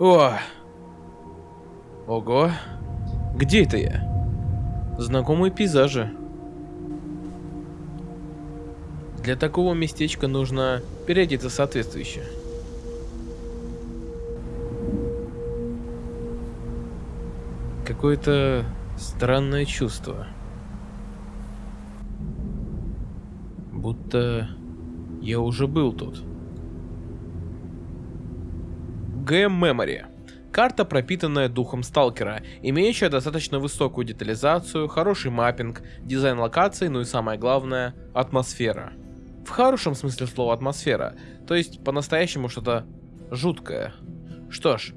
О! Ого! Где это я? Знакомые пейзажи. Для такого местечка нужно переодеться соответствующе. Какое-то странное чувство. Будто я уже был тут. GM Memory. Карта, пропитанная духом сталкера, имеющая достаточно высокую детализацию, хороший маппинг, дизайн локаций, ну и самое главное, атмосфера. В хорошем смысле слова атмосфера, то есть по-настоящему что-то жуткое. Что ж,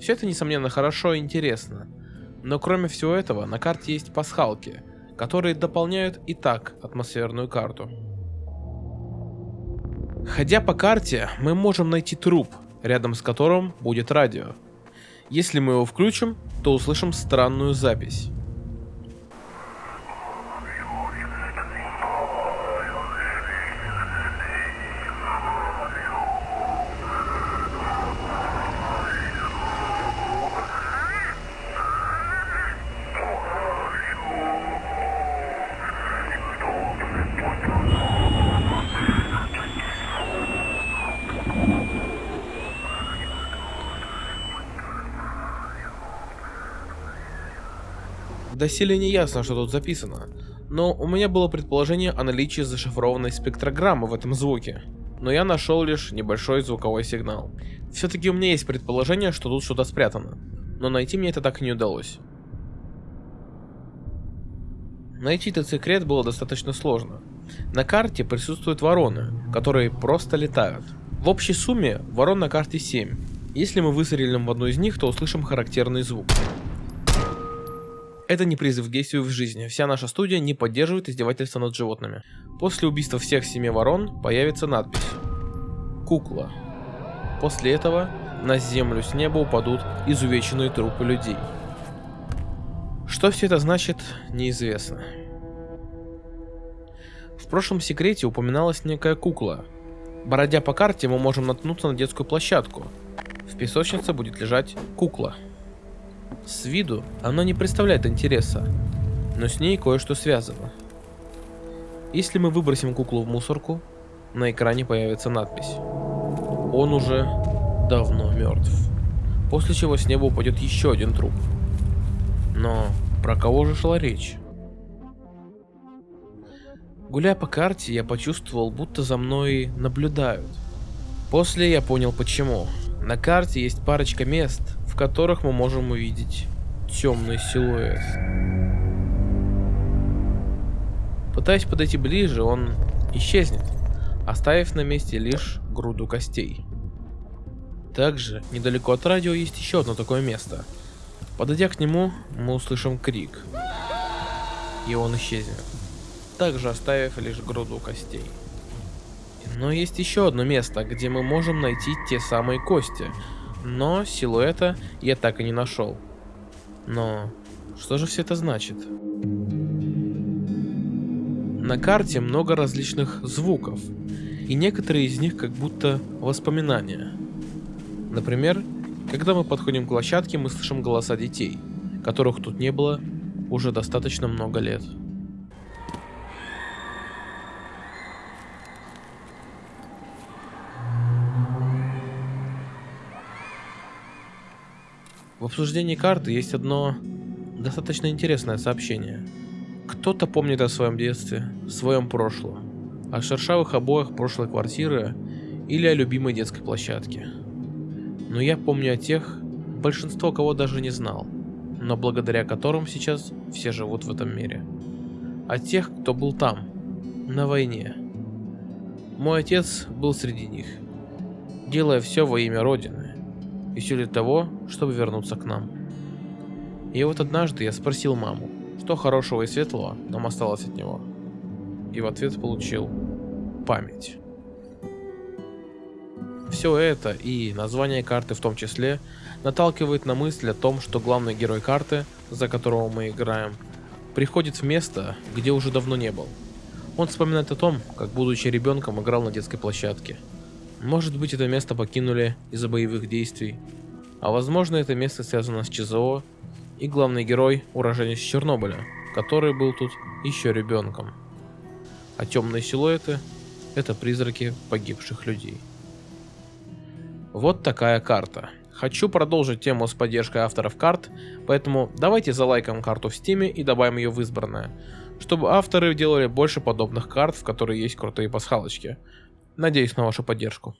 все это несомненно хорошо и интересно. Но кроме всего этого, на карте есть пасхалки, которые дополняют и так атмосферную карту. Ходя по карте, мы можем найти труп, рядом с которым будет радио. Если мы его включим, то услышим странную запись. Доселе не ясно, что тут записано, но у меня было предположение о наличии зашифрованной спектрограммы в этом звуке. Но я нашел лишь небольшой звуковой сигнал. Все-таки у меня есть предположение, что тут что-то спрятано, но найти мне это так и не удалось. Найти этот секрет было достаточно сложно. На карте присутствуют вороны, которые просто летают. В общей сумме ворон на карте 7. Если мы выстрелим в одну из них, то услышим характерный звук. Это не призыв к действию в жизни. Вся наша студия не поддерживает издевательства над животными. После убийства всех семи ворон появится надпись. Кукла. После этого на землю с неба упадут изувеченные трупы людей. Что все это значит, неизвестно. В прошлом секрете упоминалась некая кукла. Бородя по карте, мы можем наткнуться на детскую площадку. В песочнице будет лежать кукла. С виду она не представляет интереса, но с ней кое-что связано. Если мы выбросим куклу в мусорку, на экране появится надпись. Он уже давно мертв. После чего с неба упадет еще один труп. Но про кого же шла речь? Гуляя по карте, я почувствовал, будто за мной наблюдают. После я понял почему. На карте есть парочка мест, в которых мы можем увидеть темный силуэт. Пытаясь подойти ближе, он исчезнет, оставив на месте лишь груду костей. Также, недалеко от радио есть еще одно такое место. Подойдя к нему, мы услышим крик. И он исчезнет, также оставив лишь груду костей. Но есть еще одно место, где мы можем найти те самые кости, но силуэта я так и не нашел. Но что же все это значит? На карте много различных звуков, и некоторые из них как будто воспоминания. Например, когда мы подходим к площадке, мы слышим голоса детей, которых тут не было уже достаточно много лет. В обсуждении карты есть одно достаточно интересное сообщение. Кто-то помнит о своем детстве, своем прошлом, о шершавых обоях прошлой квартиры или о любимой детской площадке. Но я помню о тех, большинство кого даже не знал, но благодаря которым сейчас все живут в этом мире. О тех, кто был там, на войне. Мой отец был среди них, делая все во имя Родины и все для того, чтобы вернуться к нам. И вот однажды я спросил маму, что хорошего и светлого нам осталось от него. И в ответ получил память. Все это и название карты в том числе наталкивает на мысль о том, что главный герой карты, за которого мы играем, приходит в место, где уже давно не был. Он вспоминает о том, как будучи ребенком играл на детской площадке, может быть это место покинули из-за боевых действий. А возможно это место связано с ЧЗО и главный герой уроженец Чернобыля, который был тут еще ребенком. А темные силуэты – это призраки погибших людей. Вот такая карта. Хочу продолжить тему с поддержкой авторов карт, поэтому давайте залайкаем карту в стиме и добавим ее в избранное, чтобы авторы делали больше подобных карт, в которые есть крутые пасхалочки. Надеюсь на вашу поддержку.